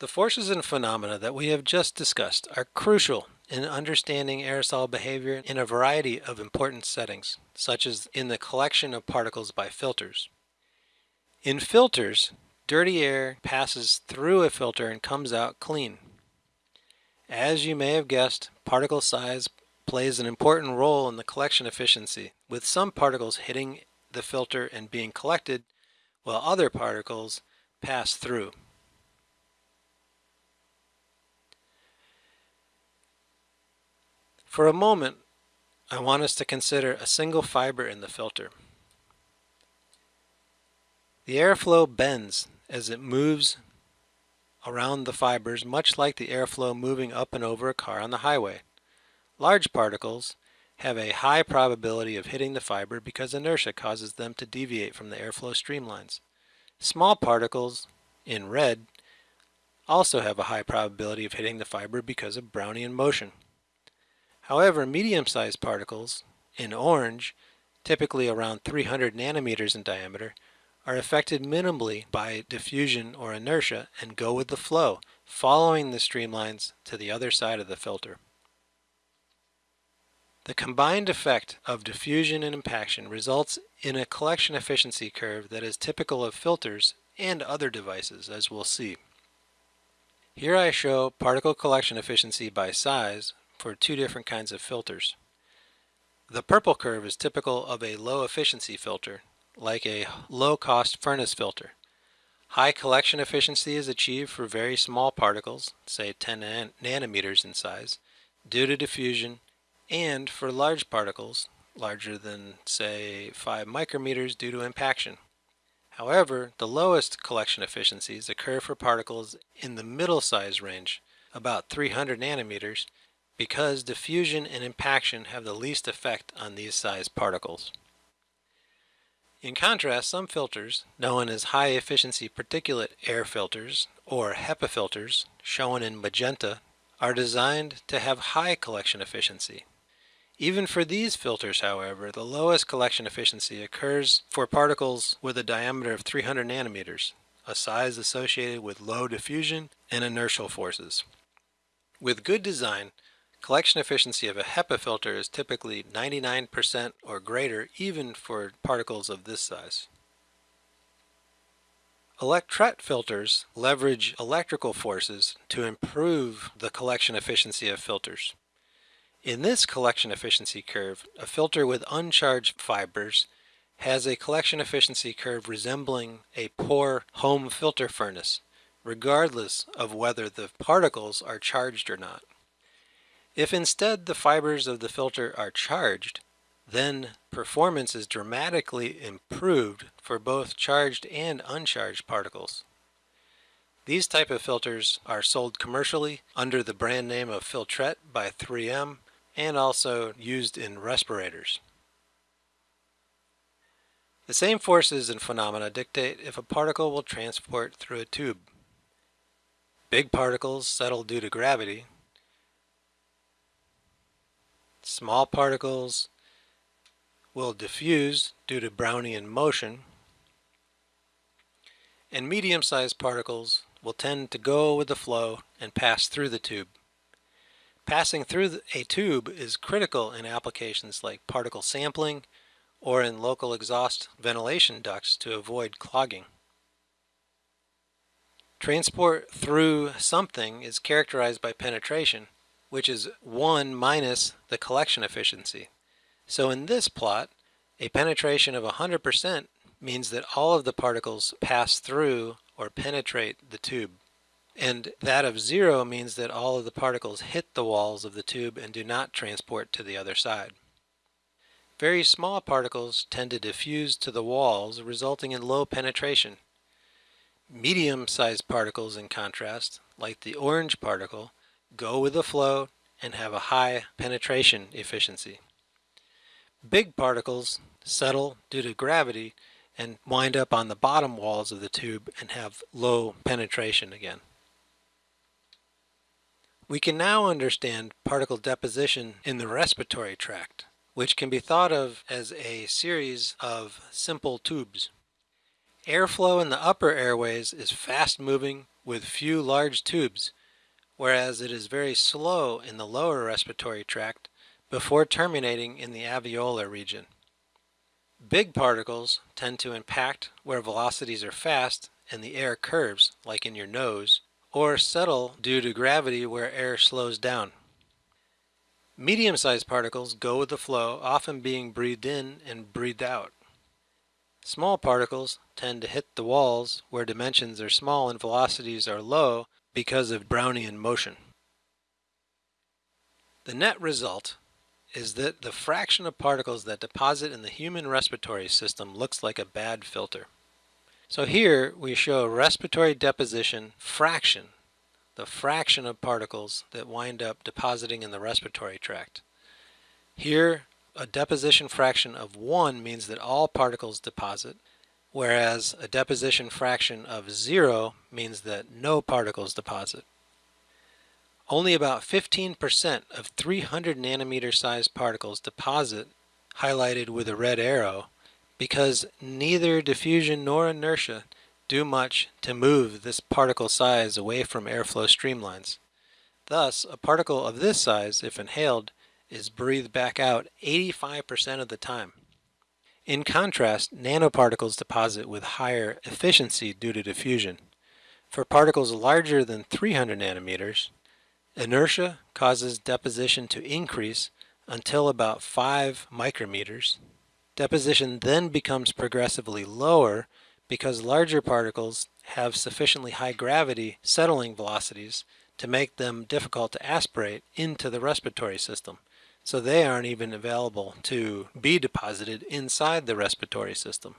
The forces and phenomena that we have just discussed are crucial in understanding aerosol behavior in a variety of important settings, such as in the collection of particles by filters. In filters, dirty air passes through a filter and comes out clean. As you may have guessed, particle size plays an important role in the collection efficiency, with some particles hitting the filter and being collected, while other particles pass through. For a moment, I want us to consider a single fiber in the filter. The airflow bends as it moves around the fibers much like the airflow moving up and over a car on the highway. Large particles have a high probability of hitting the fiber because inertia causes them to deviate from the airflow streamlines. Small particles, in red, also have a high probability of hitting the fiber because of Brownian motion. However, medium-sized particles, in orange, typically around 300 nanometers in diameter, are affected minimally by diffusion or inertia and go with the flow, following the streamlines to the other side of the filter. The combined effect of diffusion and impaction results in a collection efficiency curve that is typical of filters and other devices, as we'll see. Here I show particle collection efficiency by size for two different kinds of filters. The purple curve is typical of a low efficiency filter, like a low cost furnace filter. High collection efficiency is achieved for very small particles, say 10 nan nanometers in size, due to diffusion, and for large particles, larger than say 5 micrometers due to impaction. However, the lowest collection efficiencies occur for particles in the middle size range, about 300 nanometers, because diffusion and impaction have the least effect on these size particles. In contrast, some filters, known as high efficiency particulate air filters or HEPA filters, shown in magenta, are designed to have high collection efficiency. Even for these filters, however, the lowest collection efficiency occurs for particles with a diameter of 300 nanometers, a size associated with low diffusion and inertial forces. With good design, Collection efficiency of a HEPA filter is typically 99% or greater even for particles of this size. Electret filters leverage electrical forces to improve the collection efficiency of filters. In this collection efficiency curve, a filter with uncharged fibers has a collection efficiency curve resembling a poor home filter furnace, regardless of whether the particles are charged or not. If instead the fibers of the filter are charged, then performance is dramatically improved for both charged and uncharged particles. These type of filters are sold commercially under the brand name of Filtret by 3M and also used in respirators. The same forces and phenomena dictate if a particle will transport through a tube. Big particles settle due to gravity, Small particles will diffuse due to Brownian motion, and medium-sized particles will tend to go with the flow and pass through the tube. Passing through a tube is critical in applications like particle sampling or in local exhaust ventilation ducts to avoid clogging. Transport through something is characterized by penetration, which is 1 minus the collection efficiency. So in this plot, a penetration of 100% means that all of the particles pass through or penetrate the tube. And that of zero means that all of the particles hit the walls of the tube and do not transport to the other side. Very small particles tend to diffuse to the walls, resulting in low penetration. Medium-sized particles, in contrast, like the orange particle, go with the flow, and have a high penetration efficiency. Big particles settle due to gravity and wind up on the bottom walls of the tube and have low penetration again. We can now understand particle deposition in the respiratory tract, which can be thought of as a series of simple tubes. Airflow in the upper airways is fast moving with few large tubes, whereas it is very slow in the lower respiratory tract before terminating in the alveolar region. Big particles tend to impact where velocities are fast and the air curves, like in your nose, or settle due to gravity where air slows down. Medium-sized particles go with the flow, often being breathed in and breathed out. Small particles tend to hit the walls where dimensions are small and velocities are low because of Brownian motion. The net result is that the fraction of particles that deposit in the human respiratory system looks like a bad filter. So here we show a respiratory deposition fraction, the fraction of particles that wind up depositing in the respiratory tract. Here a deposition fraction of 1 means that all particles deposit, whereas a deposition fraction of 0 means that no particles deposit. Only about 15% of 300 nanometer sized particles deposit, highlighted with a red arrow, because neither diffusion nor inertia do much to move this particle size away from airflow streamlines. Thus, a particle of this size, if inhaled, is breathed back out 85% of the time. In contrast, nanoparticles deposit with higher efficiency due to diffusion. For particles larger than 300 nanometers, Inertia causes deposition to increase until about 5 micrometers. Deposition then becomes progressively lower because larger particles have sufficiently high gravity settling velocities to make them difficult to aspirate into the respiratory system. So they aren't even available to be deposited inside the respiratory system.